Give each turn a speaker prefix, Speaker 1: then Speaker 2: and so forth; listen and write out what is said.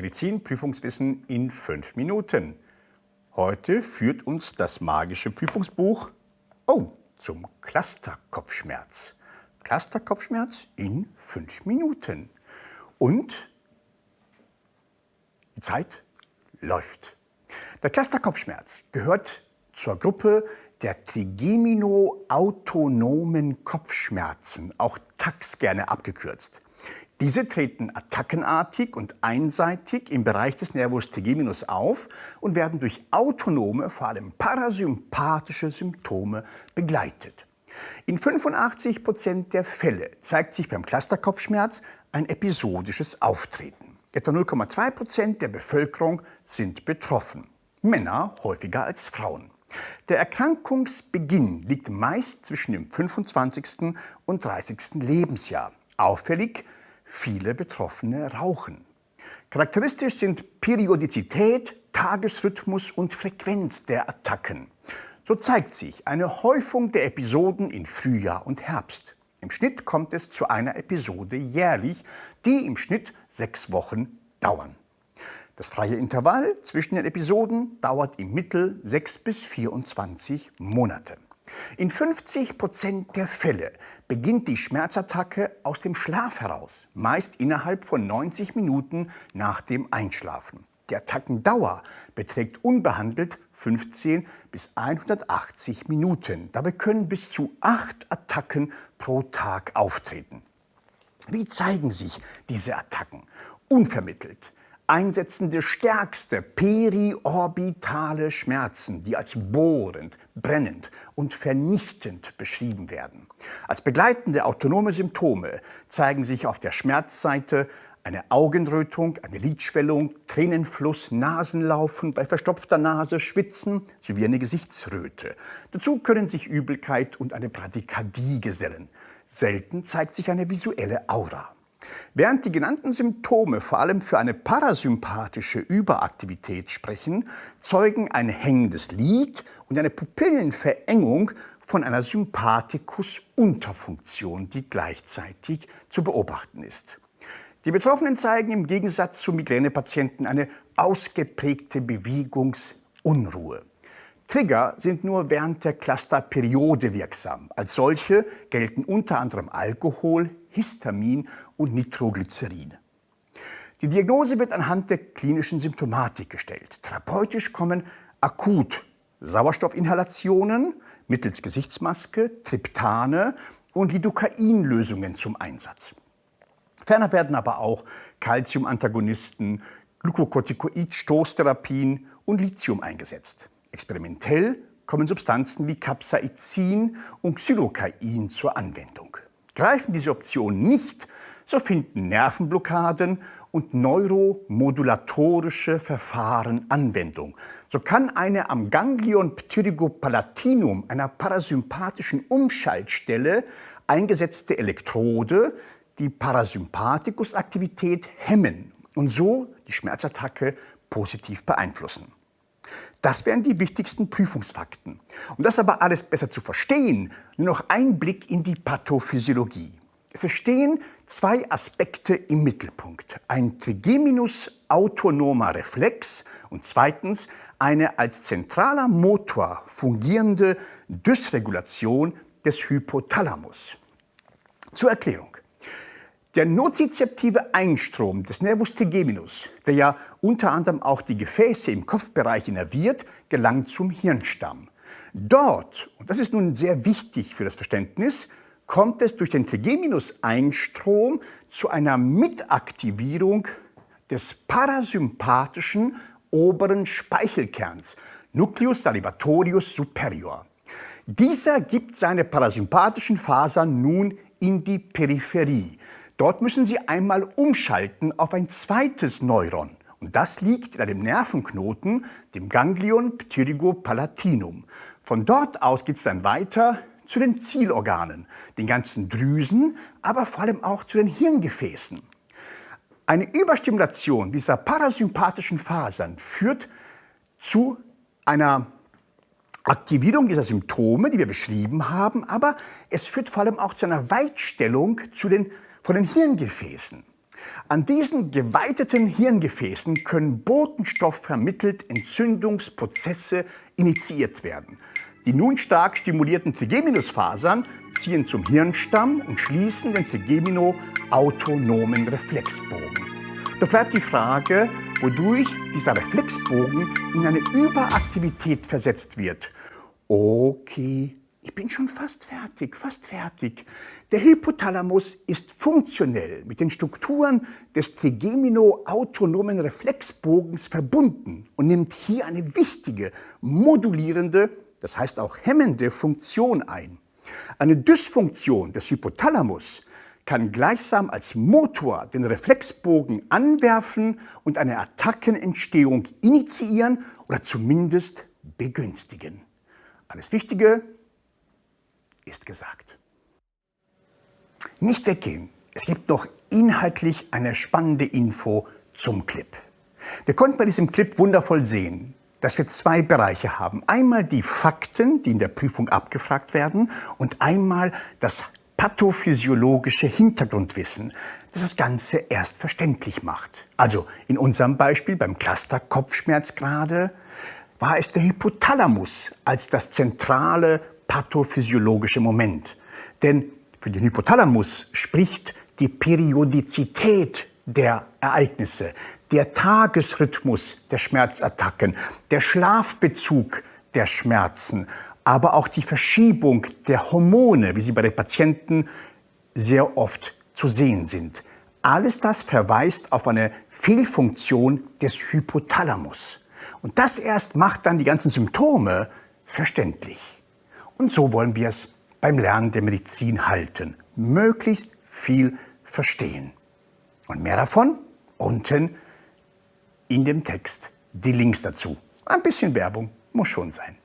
Speaker 1: Medizin-Prüfungswissen in fünf Minuten. Heute führt uns das magische Prüfungsbuch oh, zum Clusterkopfschmerz. Clusterkopfschmerz in fünf Minuten. Und die Zeit läuft. Der Clusterkopfschmerz gehört zur Gruppe der Trigemino-autonomen Kopfschmerzen, auch TAX gerne abgekürzt. Diese treten attackenartig und einseitig im Bereich des Nervus trigeminus auf und werden durch autonome, vor allem parasympathische Symptome begleitet. In 85 Prozent der Fälle zeigt sich beim Clusterkopfschmerz ein episodisches Auftreten. Etwa 0,2 Prozent der Bevölkerung sind betroffen. Männer häufiger als Frauen. Der Erkrankungsbeginn liegt meist zwischen dem 25. und 30. Lebensjahr. Auffällig Viele Betroffene rauchen. Charakteristisch sind Periodizität, Tagesrhythmus und Frequenz der Attacken. So zeigt sich eine Häufung der Episoden in Frühjahr und Herbst. Im Schnitt kommt es zu einer Episode jährlich, die im Schnitt sechs Wochen dauern. Das freie Intervall zwischen den Episoden dauert im Mittel 6 bis 24 Monate. In 50 Prozent der Fälle beginnt die Schmerzattacke aus dem Schlaf heraus, meist innerhalb von 90 Minuten nach dem Einschlafen. Die Attackendauer beträgt unbehandelt 15 bis 180 Minuten. Dabei können bis zu acht Attacken pro Tag auftreten. Wie zeigen sich diese Attacken? Unvermittelt, einsetzende stärkste periorbitale Schmerzen, die als bohrend, brennend und vernichtend beschrieben werden. Als begleitende autonome Symptome zeigen sich auf der Schmerzseite eine Augenrötung, eine Lidschwellung, Tränenfluss, Nasenlaufen, bei verstopfter Nase Schwitzen sowie eine Gesichtsröte. Dazu können sich Übelkeit und eine Bradykardie gesellen. Selten zeigt sich eine visuelle Aura. Während die genannten Symptome vor allem für eine parasympathische Überaktivität sprechen, zeugen ein hängendes Lid und eine Pupillenverengung von einer Sympathikus-Unterfunktion, die gleichzeitig zu beobachten ist. Die Betroffenen zeigen im Gegensatz zu Migränepatienten eine ausgeprägte Bewegungsunruhe. Trigger sind nur während der Clusterperiode wirksam. Als solche gelten unter anderem Alkohol, Histamin und Nitroglycerin. Die Diagnose wird anhand der klinischen Symptomatik gestellt. Therapeutisch kommen akut Sauerstoffinhalationen mittels Gesichtsmaske, Triptane und Lidocain-Lösungen zum Einsatz. Ferner werden aber auch Calciumantagonisten, Glukokortikoid-Stoßtherapien und Lithium eingesetzt. Experimentell kommen Substanzen wie Capsaicin und Xylocain zur Anwendung. Greifen diese Optionen nicht, so finden Nervenblockaden und neuromodulatorische Verfahren Anwendung. So kann eine am Ganglion pterygopalatinum, einer parasympathischen Umschaltstelle, eingesetzte Elektrode die Parasympathikusaktivität hemmen und so die Schmerzattacke positiv beeinflussen. Das wären die wichtigsten Prüfungsfakten. Um das aber alles besser zu verstehen, nur noch ein Blick in die Pathophysiologie. Es stehen zwei Aspekte im Mittelpunkt. Ein trigeminus-autonomer Reflex und zweitens eine als zentraler Motor fungierende Dysregulation des Hypothalamus. Zur Erklärung. Der nozizeptive Einstrom des Nervus trigeminus, der ja unter anderem auch die Gefäße im Kopfbereich innerviert, gelangt zum Hirnstamm. Dort, und das ist nun sehr wichtig für das Verständnis, kommt es durch den Trigeminus-Einstrom zu einer Mitaktivierung des parasympathischen oberen Speichelkerns, Nucleus salivatorius superior. Dieser gibt seine parasympathischen Fasern nun in die Peripherie, Dort müssen Sie einmal umschalten auf ein zweites Neuron. Und das liegt in einem Nervenknoten, dem Ganglion pterygopalatinum. Von dort aus geht es dann weiter zu den Zielorganen, den ganzen Drüsen, aber vor allem auch zu den Hirngefäßen. Eine Überstimulation dieser parasympathischen Fasern führt zu einer Aktivierung dieser Symptome, die wir beschrieben haben, aber es führt vor allem auch zu einer Weitstellung zu den von den Hirngefäßen. An diesen geweiteten Hirngefäßen können botenstoffvermittelt Entzündungsprozesse initiiert werden. Die nun stark stimulierten Trigeminusfasern ziehen zum Hirnstamm und schließen den Trigemino-autonomen Reflexbogen. Doch bleibt die Frage, wodurch dieser Reflexbogen in eine Überaktivität versetzt wird. Okay, ich bin schon fast fertig, fast fertig. Der Hypothalamus ist funktionell mit den Strukturen des Trigemino-autonomen Reflexbogens verbunden und nimmt hier eine wichtige, modulierende, das heißt auch hemmende Funktion ein. Eine Dysfunktion des Hypothalamus kann gleichsam als Motor den Reflexbogen anwerfen und eine Attackenentstehung initiieren oder zumindest begünstigen. Alles Wichtige ist gesagt. Nicht weggehen, es gibt noch inhaltlich eine spannende Info zum Clip. Wir konnten bei diesem Clip wundervoll sehen, dass wir zwei Bereiche haben. Einmal die Fakten, die in der Prüfung abgefragt werden und einmal das pathophysiologische Hintergrundwissen, das das Ganze erst verständlich macht. Also in unserem Beispiel beim Cluster Kopfschmerz gerade war es der Hypothalamus als das zentrale pathophysiologische Moment. Denn für den Hypothalamus spricht die Periodizität der Ereignisse, der Tagesrhythmus der Schmerzattacken, der Schlafbezug der Schmerzen, aber auch die Verschiebung der Hormone, wie sie bei den Patienten sehr oft zu sehen sind. Alles das verweist auf eine Fehlfunktion des Hypothalamus. Und das erst macht dann die ganzen Symptome verständlich. Und so wollen wir es beim Lernen der Medizin halten. Möglichst viel verstehen. Und mehr davon unten in dem Text die Links dazu. Ein bisschen Werbung muss schon sein.